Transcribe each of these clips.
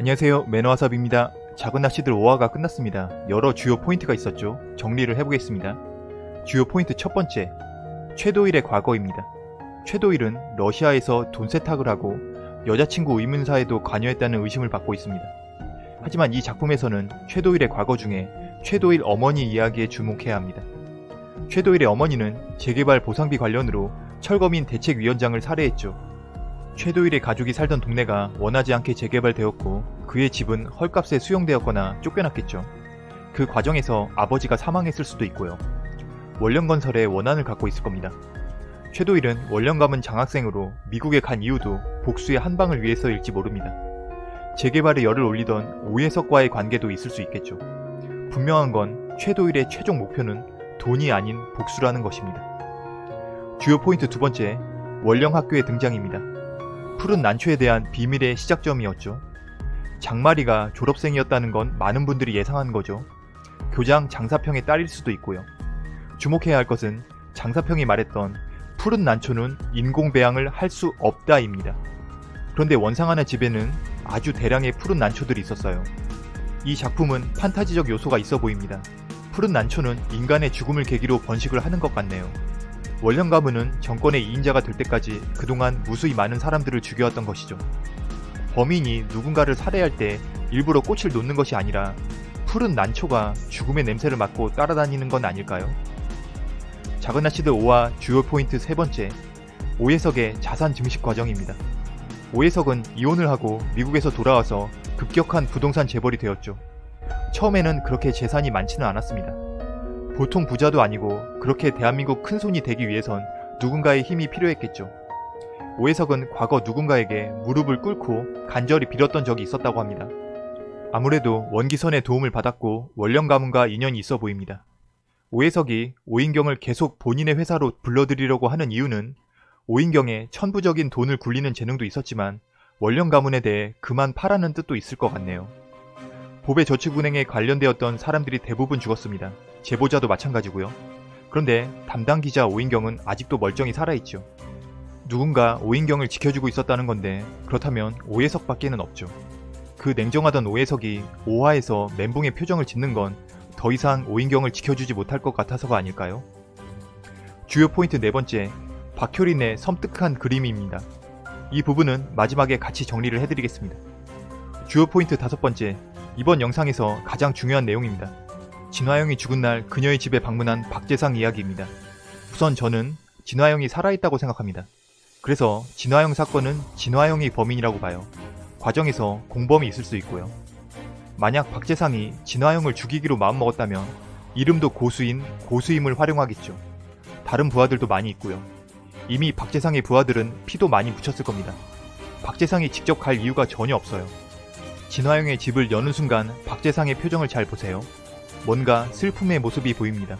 안녕하세요 매너와삽입니다. 작은 낚시들 5화가 끝났습니다. 여러 주요 포인트가 있었죠. 정리를 해보겠습니다. 주요 포인트 첫 번째 최도일의 과거입니다. 최도일은 러시아에서 돈 세탁을 하고 여자친구 의문사에도 관여했다는 의심을 받고 있습니다. 하지만 이 작품에서는 최도일의 과거 중에 최도일 어머니 이야기에 주목해야 합니다. 최도일의 어머니는 재개발 보상비 관련으로 철거민 대책위원장을 살해했죠. 최도일의 가족이 살던 동네가 원하지 않게 재개발되었고 그의 집은 헐값에 수용되었거나 쫓겨났겠죠. 그 과정에서 아버지가 사망했을 수도 있고요. 원령건설에 원한을 갖고 있을 겁니다. 최도일은 원령 가문 장학생으로 미국에 간 이유도 복수의 한 방을 위해서일지 모릅니다. 재개발에 열을 올리던 오해석과의 관계도 있을 수 있겠죠. 분명한 건 최도일의 최종 목표는 돈이 아닌 복수라는 것입니다. 주요 포인트 두 번째, 원령 학교의 등장입니다. 푸른 난초에 대한 비밀의 시작점이었죠. 장마리가 졸업생이었다는 건 많은 분들이 예상한 거죠. 교장 장사평의 딸일 수도 있고요. 주목해야 할 것은 장사평이 말했던 푸른 난초는 인공 배양을 할 수 없다입니다. 그런데 원상하나 집에는 아주 대량의 푸른 난초들이 있었어요. 이 작품은 판타지적 요소가 있어 보입니다. 푸른 난초는 인간의 죽음을 계기로 번식을 하는 것 같네요. 원령 가문은 정권의 2인자가 될 때까지 그동안 무수히 많은 사람들을 죽여왔던 것이죠. 범인이 누군가를 살해할 때 일부러 꽃을 놓는 것이 아니라 푸른 난초가 죽음의 냄새를 맡고 따라다니는 건 아닐까요? 아시드 5화 주요 포인트 세 번째, 오해석의 자산 증식 과정입니다. 오해석은 이혼을 하고 미국에서 돌아와서 급격한 부동산 재벌이 되었죠. 처음에는 그렇게 재산이 많지는 않았습니다. 보통 부자도 아니고 그렇게 대한민국 큰손이 되기 위해선 누군가의 힘이 필요했겠죠. 오해석은 과거 누군가에게 무릎을 꿇고 간절히 빌었던 적이 있었다고 합니다. 아무래도 원기선의 도움을 받았고 원령 가문과 인연이 있어 보입니다. 오해석이 오인경을 계속 본인의 회사로 불러들이려고 하는 이유는 오인경의 천부적인 돈을 굴리는 재능도 있었지만 원령 가문에 대해 그만 파라는 뜻도 있을 것 같네요. 보배 저축은행에 관련되었던 사람들이 대부분 죽었습니다. 제보자도 마찬가지고요. 그런데 담당 기자 오인경은 아직도 멀쩡히 살아있죠. 누군가 오인경을 지켜주고 있었다는 건데 그렇다면 오해석 밖에는 없죠. 그 냉정하던 오해석이 오화에서 멘붕의 표정을 짓는 건 더 이상 오인경을 지켜주지 못할 것 같아서가 아닐까요? 주요 포인트 네 번째, 박효린의 섬뜩한 그림입니다. 이 부분은 마지막에 같이 정리를 해드리겠습니다. 주요 포인트 다섯 번째, 이번 영상에서 가장 중요한 내용입니다. 진화영이 죽은 날 그녀의 집에 방문한 박재상 이야기입니다. 우선 저는 진화영이 살아있다고 생각합니다. 그래서 진화영 사건은 진화영이 범인이라고 봐요. 과정에서 공범이 있을 수 있고요. 만약 박재상이 진화영을 죽이기로 마음먹었다면 이름도 고수인 고수임을 활용하겠죠. 다른 부하들도 많이 있고요. 이미 박재상의 부하들은 피도 많이 묻혔을 겁니다. 박재상이 직접 갈 이유가 전혀 없어요. 진화영의 집을 여는 순간 박재상의 표정을 잘 보세요. 뭔가 슬픔의 모습이 보입니다.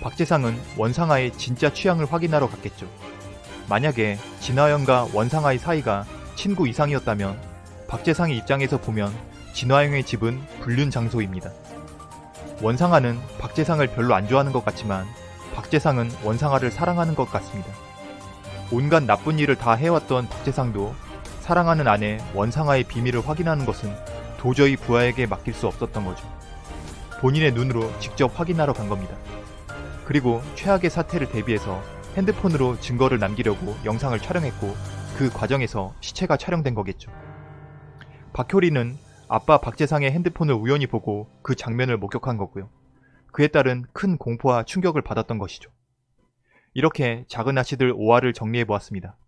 박재상은 원상아의 진짜 취향을 확인하러 갔겠죠. 만약에 진화영과 원상아의 사이가 친구 이상이었다면 박재상의 입장에서 보면 진화영의 집은 불륜 장소입니다. 원상아는 박재상을 별로 안 좋아하는 것 같지만 박재상은 원상아를 사랑하는 것 같습니다. 온갖 나쁜 일을 다 해왔던 박재상도 사랑하는 아내 원상아의 비밀을 확인하는 것은 도저히 부하에게 맡길 수 없었던 거죠. 본인의 눈으로 직접 확인하러 간 겁니다. 그리고 최악의 사태를 대비해서 핸드폰으로 증거를 남기려고 영상을 촬영했고 그 과정에서 시체가 촬영된 거겠죠. 박효리는 아빠 박재상의 핸드폰을 우연히 보고 그 장면을 목격한 거고요. 그에 따른 큰 공포와 충격을 받았던 것이죠. 이렇게 작은 아씨들 5화를 정리해 보았습니다.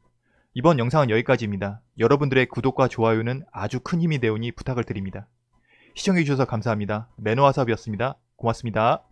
이번 영상은 여기까지입니다. 여러분들의 구독과 좋아요는 아주 큰 힘이 되오니 부탁을 드립니다. 시청해주셔서 감사합니다. 매너와삽이었습니다. 고맙습니다.